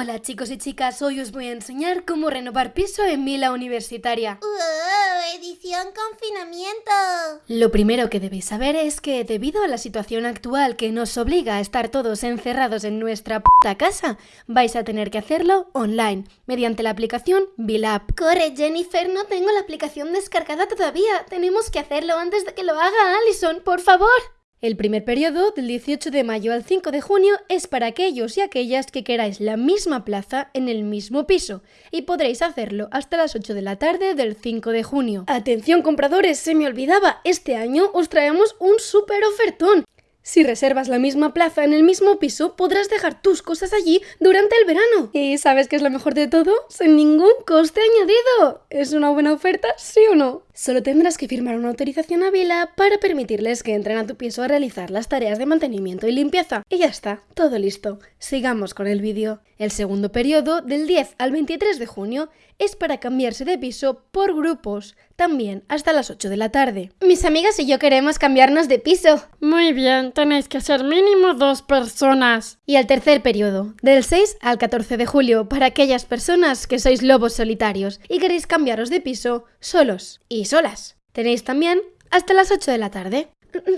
Hola chicos y chicas, hoy os voy a enseñar cómo renovar piso en Vila Universitaria. ¡Uh! Edición confinamiento. Lo primero que debéis saber es que debido a la situación actual que nos obliga a estar todos encerrados en nuestra puta casa, vais a tener que hacerlo online, mediante la aplicación VilaApp. Corre Jennifer, no tengo la aplicación descargada todavía. Tenemos que hacerlo antes de que lo haga Allison, por favor. El primer periodo, del 18 de mayo al 5 de junio, es para aquellos y aquellas que queráis la misma plaza en el mismo piso, y podréis hacerlo hasta las 8 de la tarde del 5 de junio. Atención compradores, se me olvidaba, este año os traemos un súper ofertón. Si reservas la misma plaza en el mismo piso, podrás dejar tus cosas allí durante el verano. ¿Y sabes qué es lo mejor de todo? Sin ningún coste añadido. ¿Es una buena oferta, sí o no? Solo tendrás que firmar una autorización a Vila para permitirles que entren a tu piso a realizar las tareas de mantenimiento y limpieza. Y ya está, todo listo. Sigamos con el vídeo. El segundo periodo, del 10 al 23 de junio, es para cambiarse de piso por grupos, también hasta las 8 de la tarde. Mis amigas y yo queremos cambiarnos de piso. Muy bien, tenéis que ser mínimo dos personas. Y el tercer periodo, del 6 al 14 de julio, para aquellas personas que sois lobos solitarios y queréis cambiaros de piso solos y solas. Tenéis también hasta las 8 de la tarde.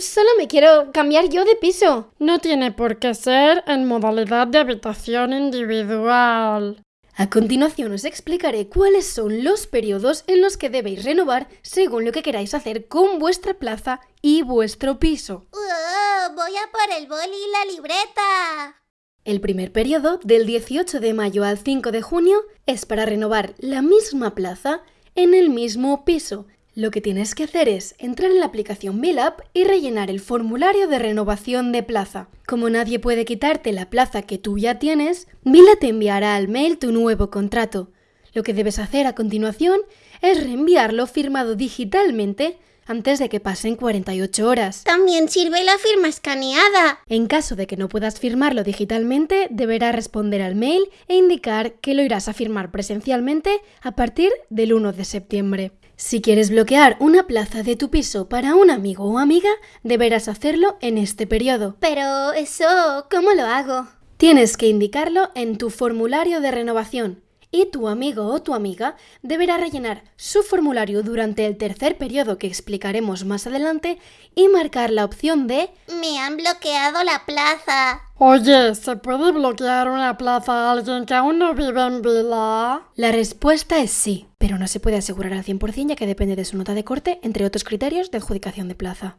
Solo me quiero cambiar yo de piso. No tiene por qué ser en modalidad de habitación individual. A continuación os explicaré cuáles son los periodos en los que debéis renovar según lo que queráis hacer con vuestra plaza y vuestro piso. ¡Uh! voy a por el boli y la libreta. El primer periodo, del 18 de mayo al 5 de junio, es para renovar la misma plaza en el mismo piso, lo que tienes que hacer es entrar en la aplicación BillUp y rellenar el formulario de renovación de plaza. Como nadie puede quitarte la plaza que tú ya tienes, Vila te enviará al mail tu nuevo contrato. Lo que debes hacer a continuación es reenviarlo firmado digitalmente antes de que pasen 48 horas. También sirve la firma escaneada. En caso de que no puedas firmarlo digitalmente, deberás responder al mail e indicar que lo irás a firmar presencialmente a partir del 1 de septiembre. Si quieres bloquear una plaza de tu piso para un amigo o amiga, deberás hacerlo en este periodo. Pero eso, ¿cómo lo hago? Tienes que indicarlo en tu formulario de renovación y tu amigo o tu amiga deberá rellenar su formulario durante el tercer periodo que explicaremos más adelante y marcar la opción de Me han bloqueado la plaza. Oye, ¿se puede bloquear una plaza a alguien que aún no vive en Vila? La respuesta es sí, pero no se puede asegurar al 100% ya que depende de su nota de corte, entre otros criterios de adjudicación de plaza.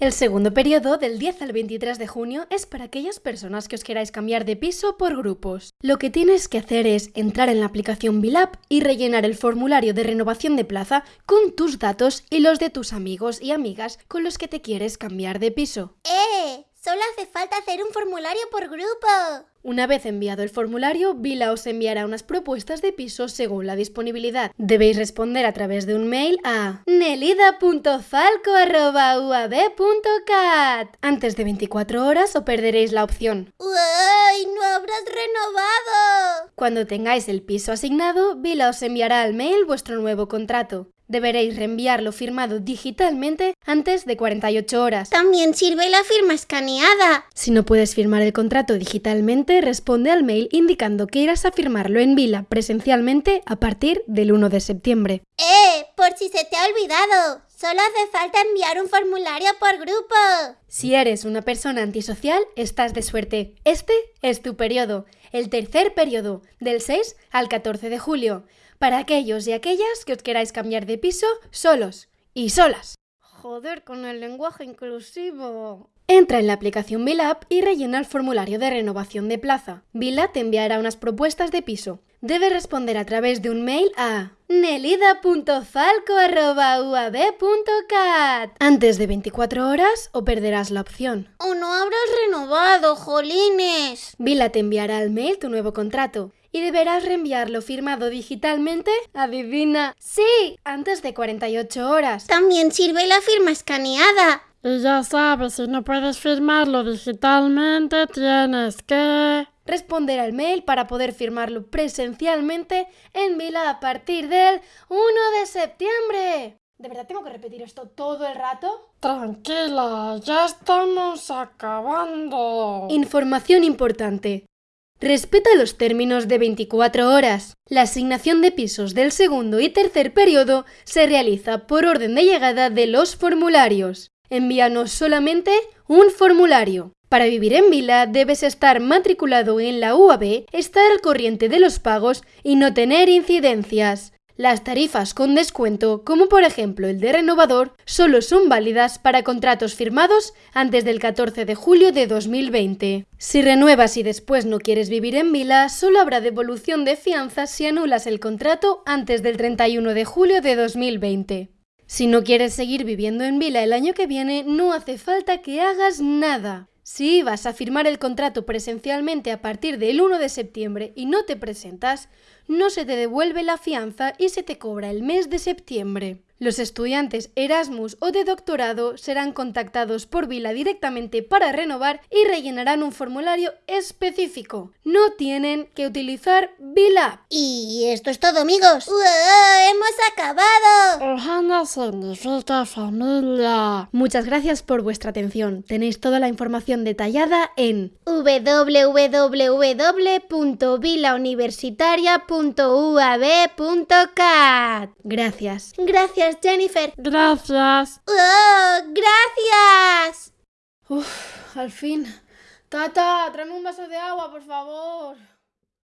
El segundo periodo, del 10 al 23 de junio, es para aquellas personas que os queráis cambiar de piso por grupos. Lo que tienes que hacer es entrar en la aplicación Bilap y rellenar el formulario de renovación de plaza con tus datos y los de tus amigos y amigas con los que te quieres cambiar de piso. ¡Eh! Solo hace falta hacer un formulario por grupo. Una vez enviado el formulario, Vila os enviará unas propuestas de piso según la disponibilidad. Debéis responder a través de un mail a nelida.falco.uab.cat antes de 24 horas o perderéis la opción. ¡Uy! ¡No habrás renovado! Cuando tengáis el piso asignado, Vila os enviará al mail vuestro nuevo contrato. Deberéis reenviarlo firmado digitalmente antes de 48 horas. También sirve la firma escaneada. Si no puedes firmar el contrato digitalmente, responde al mail indicando que irás a firmarlo en Vila presencialmente a partir del 1 de septiembre. ¡Eh! Por si se te ha olvidado. Solo hace falta enviar un formulario por grupo. Si eres una persona antisocial, estás de suerte. Este es tu periodo, el tercer periodo, del 6 al 14 de julio para aquellos y aquellas que os queráis cambiar de piso solos y solas. Joder con el lenguaje inclusivo. Entra en la aplicación Vilap y rellena el formulario de renovación de plaza. Vila te enviará unas propuestas de piso. Debes responder a través de un mail a nelida.falco.uab.cat antes de 24 horas o perderás la opción. ¡O no habrás renovado, jolines! Vila te enviará al mail tu nuevo contrato y deberás reenviarlo firmado digitalmente, adivina, sí, antes de 48 horas. También sirve la firma escaneada. Y ya sabes, si no puedes firmarlo digitalmente, tienes que responder al mail para poder firmarlo presencialmente en Vila a partir del 1 de septiembre. ¿De verdad tengo que repetir esto todo el rato? Tranquila, ya estamos acabando. Información importante. Respeta los términos de 24 horas. La asignación de pisos del segundo y tercer periodo se realiza por orden de llegada de los formularios. Envíanos solamente un formulario. Para vivir en Vila debes estar matriculado en la UAB, estar al corriente de los pagos y no tener incidencias. Las tarifas con descuento, como por ejemplo el de renovador, solo son válidas para contratos firmados antes del 14 de julio de 2020. Si renuevas y después no quieres vivir en Vila, solo habrá devolución de fianzas si anulas el contrato antes del 31 de julio de 2020. Si no quieres seguir viviendo en Vila el año que viene, no hace falta que hagas nada. Si vas a firmar el contrato presencialmente a partir del 1 de septiembre y no te presentas, no se te devuelve la fianza y se te cobra el mes de septiembre. Los estudiantes Erasmus o de doctorado serán contactados por Vila directamente para renovar y rellenarán un formulario específico. No tienen que utilizar Vila. Y esto es todo, amigos. ¡Wow! ¡Hemos acabado! Ohana significa familia. Muchas gracias por vuestra atención. Tenéis toda la información detallada en www.vilauniversitaria.uab.cat. Gracias. Gracias, Jennifer. Gracias. ¡Oh! ¡Gracias! Uf, al fin. Tata, tráeme un vaso de agua, por favor.